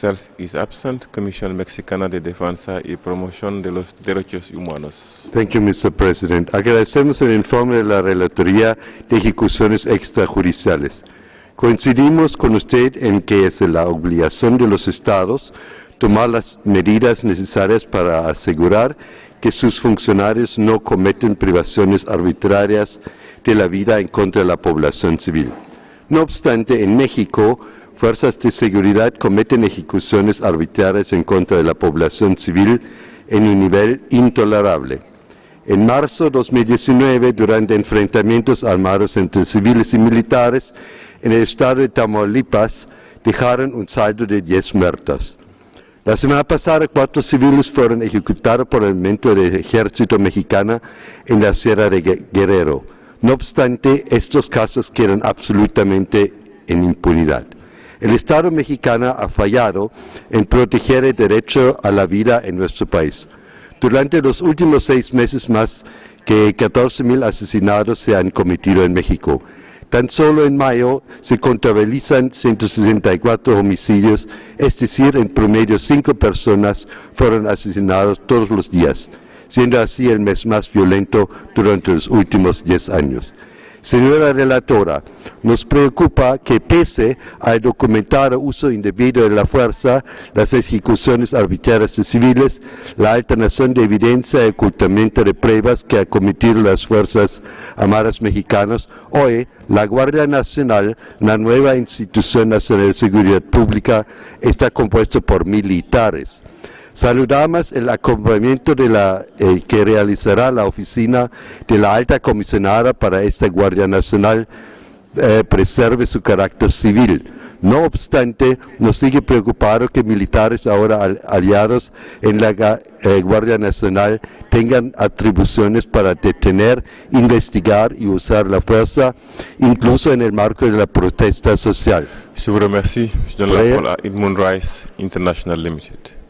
Cels is absent. Thank you, Mr. President. Agradecemos el informe de la Relatoría de Ejecuciones Extrajudiciales. Coincidimos con usted en que es la obligación de los Estados tomar las medidas necesarias para asegurar que sus funcionarios no cometen privaciones arbitrarias de la vida en contra de la población civil. No obstante, en México, fuerzas de seguridad cometen ejecuciones arbitrarias en contra de la población civil en un nivel intolerable. En marzo de 2019, durante enfrentamientos armados entre civiles y militares en el estado de Tamaulipas, dejaron un saldo de 10 muertos. La semana pasada, cuatro civiles fueron ejecutados por el elemento del ejército mexicano en la Sierra de Guerrero. No obstante, estos casos quedan absolutamente en impunidad. El Estado mexicano ha fallado en proteger el derecho a la vida en nuestro país. Durante los últimos seis meses más que 14.000 asesinatos se han cometido en México. Tan solo en mayo se contabilizan 164 homicidios, es decir, en promedio cinco personas fueron asesinadas todos los días, siendo así el mes más violento durante los últimos diez años. Señora relatora, nos preocupa que pese al documentado uso indebido de la fuerza, las ejecuciones arbitrarias de civiles, la alternación de evidencia y ocultamiento de pruebas que han cometido las Fuerzas Armadas Mexicanas, hoy la Guardia Nacional, la nueva institución nacional de seguridad pública, está compuesta por militares. Saludamos el acompañamiento de la, eh, que realizará la oficina de la alta comisionada para esta Guardia Nacional eh, preserve su carácter civil. No obstante, nos sigue preocupado que militares ahora al- aliados en la eh, Guardia Nacional tengan atribuciones para detener, investigar y usar la fuerza, incluso en el marco de la protesta social. Je vous remercie. Je donne la parole à Rice International Limited.